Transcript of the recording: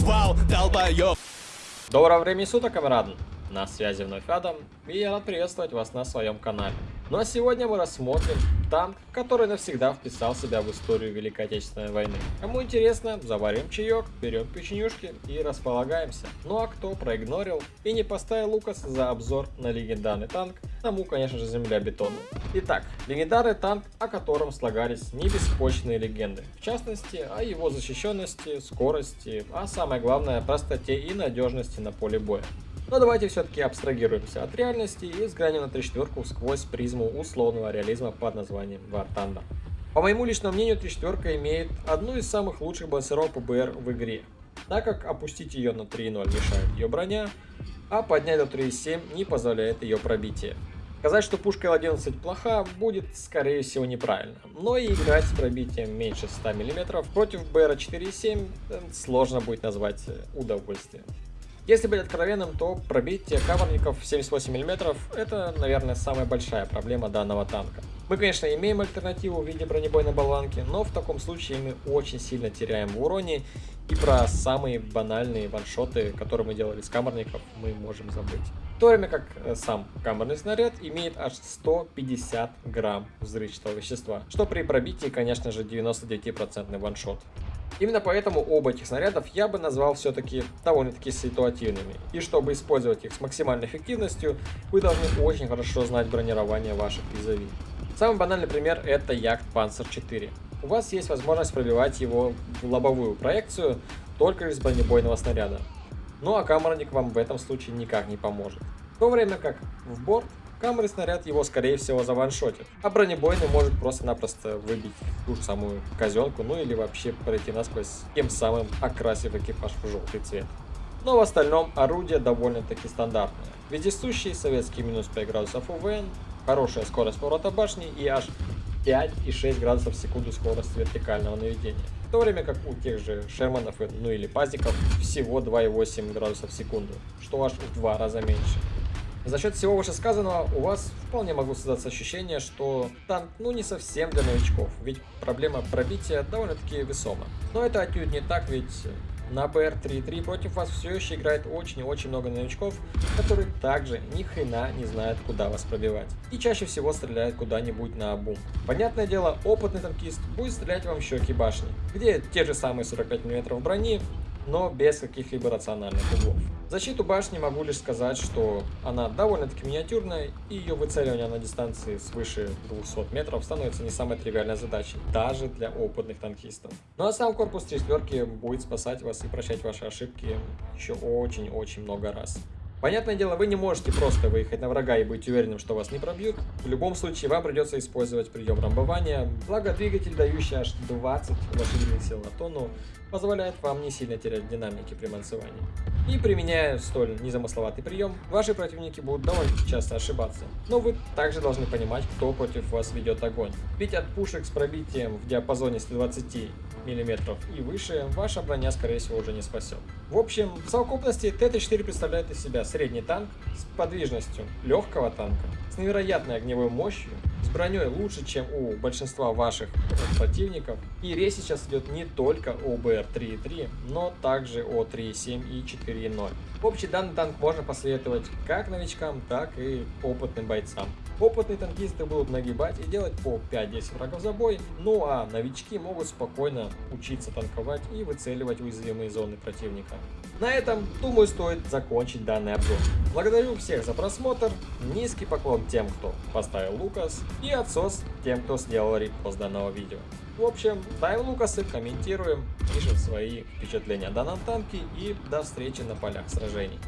Вау, долбоёб! Доброго времени суток, камрады! На связи вновь Адам, и я рад приветствовать вас на своем канале. Ну а сегодня мы рассмотрим танк, который навсегда вписал себя в историю Великой Отечественной войны. Кому интересно, заварим чаек, берем печенюшки и располагаемся. Ну а кто проигнорил и не поставил Лукас за обзор на легендарный танк, тому, конечно же, земля бетона. Итак, легендарный танк, о котором слагались небеспочные легенды. В частности, о его защищенности, скорости, а самое главное, простоте и надежности на поле боя. Но давайте все-таки абстрагируемся от реальности и взглянем на 34 сквозь призму условного реализма под названием War Thunder. По моему личному мнению, 34 имеет одну из самых лучших балансировок ПБР в игре, так как опустить ее на 3.0 мешает ее броня, а поднять до 3.7 не позволяет ее пробитие. Сказать, что пушка Л-11 плоха, будет скорее всего неправильно, но и играть с пробитием меньше 100 мм против БР 4.7 э, сложно будет назвать э, удовольствием. Если быть откровенным, то пробитие каверников 78 мм это, наверное, самая большая проблема данного танка. Мы, конечно, имеем альтернативу в виде бронебойной болванки, но в таком случае мы очень сильно теряем в уроне, и про самые банальные ваншоты, которые мы делали с камерников, мы можем забыть. В то время как э, сам камерный снаряд имеет аж 150 грамм взрывчатого вещества, что при пробитии, конечно же, 99% ваншот. Именно поэтому оба этих снарядов я бы назвал все-таки довольно-таки ситуативными. И чтобы использовать их с максимальной эффективностью, вы должны очень хорошо знать бронирование ваших визави. Самый банальный пример это Яхт Panzer 4. У вас есть возможность пробивать его в лобовую проекцию только из бронебойного снаряда. Ну а камерник вам в этом случае никак не поможет. В то время как в борт камеры снаряд его скорее всего заваншотит, а бронебойный может просто-напросто выбить ту же самую казенку, ну или вообще пройти насквозь, тем самым окрасив экипаж в желтый цвет. Но в остальном орудие довольно-таки стандартное. Вездесущий советский минус 5 градусов УВН, хорошая скорость поворота башни и аж 5,6 градусов в секунду скорость вертикального наведения. В то время как у тех же Шерманов, ну или Пазиков, всего 2,8 градусов в секунду, что аж в два раза меньше. За счет всего вышесказанного у вас вполне могло создаться ощущение, что танк ну не совсем для новичков, ведь проблема пробития довольно-таки весома. Но это отнюдь не так, ведь на БР-3.3 против вас все еще играет очень и очень много новичков, которые также ни хрена не знают, куда вас пробивать. И чаще всего стреляют куда-нибудь на обум. Понятное дело, опытный танкист будет стрелять вам щеки башни, где те же самые 45 мм брони, но без каких-либо рациональных углов. Защиту башни могу лишь сказать, что она довольно-таки миниатюрная, и ее выцеливание на дистанции свыше 200 метров становится не самой тривиальной задачей, даже для опытных танкистов. Ну а сам корпус 3 будет спасать вас и прощать ваши ошибки еще очень-очень много раз. Понятное дело, вы не можете просто выехать на врага и быть уверенным, что вас не пробьют. В любом случае, вам придется использовать прием рамбования, благо двигатель, дающий аж 20 лошадиных сил на тонну, позволяет вам не сильно терять динамики при мансовании. И применяя столь незамысловатый прием, ваши противники будут довольно часто ошибаться. Но вы также должны понимать, кто против вас ведет огонь. Ведь от пушек с пробитием в диапазоне 120 мм и выше, ваша броня скорее всего уже не спасет. В общем, в совокупности Т-34 представляет из себя средний танк с подвижностью легкого танка, с невероятной огневой мощью, броней лучше, чем у большинства ваших противников. И речь сейчас идет не только о БР-3.3, но также о 3.7 и 4.0. В общем, данный танк можно посоветовать как новичкам, так и опытным бойцам. Опытные танкисты будут нагибать и делать по 5-10 врагов за бой, ну а новички могут спокойно учиться танковать и выцеливать уязвимые зоны противника. На этом, думаю, стоит закончить данный обзор. Благодарю всех за просмотр, низкий поклон тем, кто поставил Лукас, и отсос тем, кто сделал репост данного видео. В общем, ставим Лукасы, комментируем, пишем свои впечатления о данном танке и до встречи на полях сражений.